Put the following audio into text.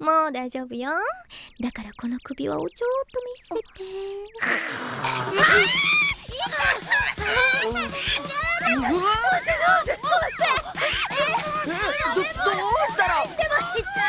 もう大丈夫よ。だからこの首輪をちょっと見せて。どうしたら